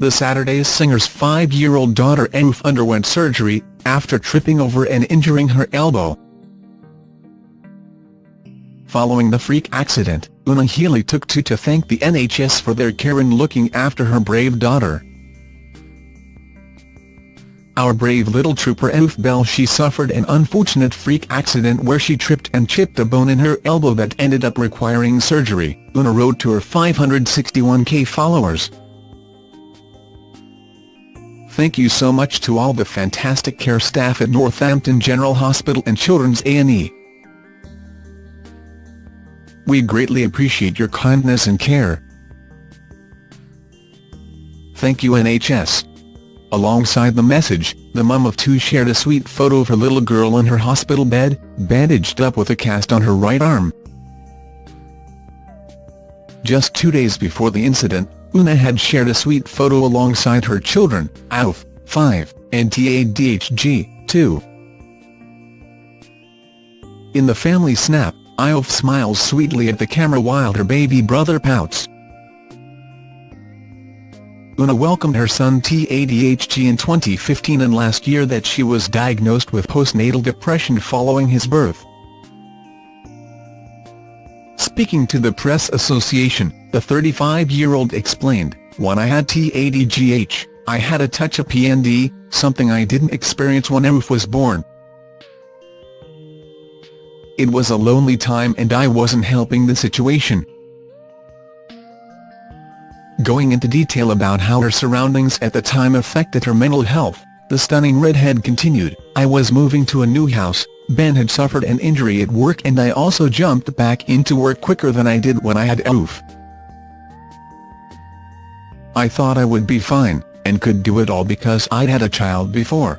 The Saturdays singer's five-year-old daughter Aoife underwent surgery, after tripping over and injuring her elbow. Following the freak accident, Una Healy took to to thank the NHS for their care in looking after her brave daughter. Our brave little trooper Aoife Belle she suffered an unfortunate freak accident where she tripped and chipped a bone in her elbow that ended up requiring surgery, Una wrote to her 561k followers. Thank you so much to all the fantastic care staff at Northampton General Hospital and Children's A&E. We greatly appreciate your kindness and care. Thank you NHS. Alongside the message, the mum of two shared a sweet photo of her little girl in her hospital bed, bandaged up with a cast on her right arm. Just two days before the incident, Una had shared a sweet photo alongside her children, Alf, 5, and Tadhg, 2. In the family snap, Aoife smiles sweetly at the camera while her baby brother pouts. Una welcomed her son TADHG in 2015 and last year that she was diagnosed with postnatal depression following his birth. Speaking to the Press Association, the 35-year-old explained, When I had Tadhg, I had a touch of PND, something I didn't experience when Aoife was born. It was a lonely time and I wasn't helping the situation. Going into detail about how her surroundings at the time affected her mental health, the stunning redhead continued, I was moving to a new house, Ben had suffered an injury at work and I also jumped back into work quicker than I did when I had Aoife. I thought I would be fine, and could do it all because I'd had a child before.